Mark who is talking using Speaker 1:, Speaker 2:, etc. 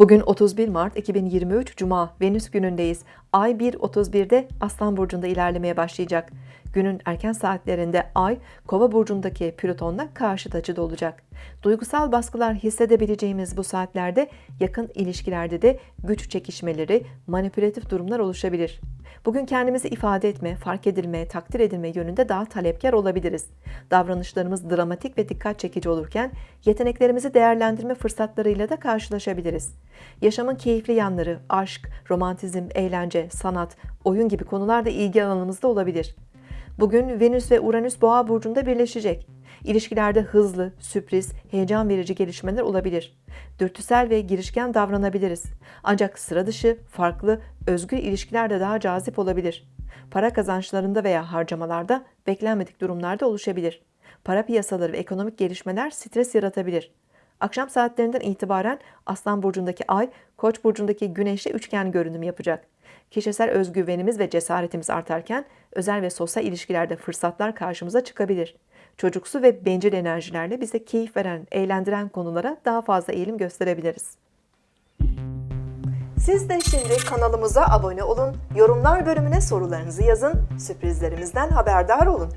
Speaker 1: Bugün 31 Mart 2023 Cuma Venüs günündeyiz. Ay 1.31'de Aslan Burcu'nda ilerlemeye başlayacak. Günün erken saatlerinde Ay, Kova burcundaki Plüton'la karşıt açıda olacak. Duygusal baskılar hissedebileceğimiz bu saatlerde yakın ilişkilerde de güç çekişmeleri, manipülatif durumlar oluşabilir. Bugün kendimizi ifade etme, fark edilme, takdir edilme yönünde daha talepkar olabiliriz. Davranışlarımız dramatik ve dikkat çekici olurken yeteneklerimizi değerlendirme fırsatlarıyla da karşılaşabiliriz. Yaşamın keyifli yanları, aşk, romantizm, eğlence, sanat, oyun gibi konular da ilgi alanımızda olabilir. Bugün Venüs ve Uranüs Boğa burcunda birleşecek. İlişkilerde hızlı, sürpriz, heyecan verici gelişmeler olabilir. Dürtüsel ve girişken davranabiliriz. Ancak sıra dışı, farklı, özgür ilişkiler de daha cazip olabilir. Para kazançlarında veya harcamalarda beklenmedik durumlarda oluşabilir. Para piyasaları ve ekonomik gelişmeler stres yaratabilir. Akşam saatlerinden itibaren Aslan burcundaki Ay, Koç burcundaki Güneş'le üçgen görünüm yapacak. Kişisel özgüvenimiz ve cesaretimiz artarken özel ve sosyal ilişkilerde fırsatlar karşımıza çıkabilir. Çocuksu ve bencil enerjilerle bize keyif veren, eğlendiren konulara daha fazla eğilim gösterebiliriz. Siz de şimdi kanalımıza abone olun, yorumlar bölümüne sorularınızı yazın, sürprizlerimizden haberdar olun.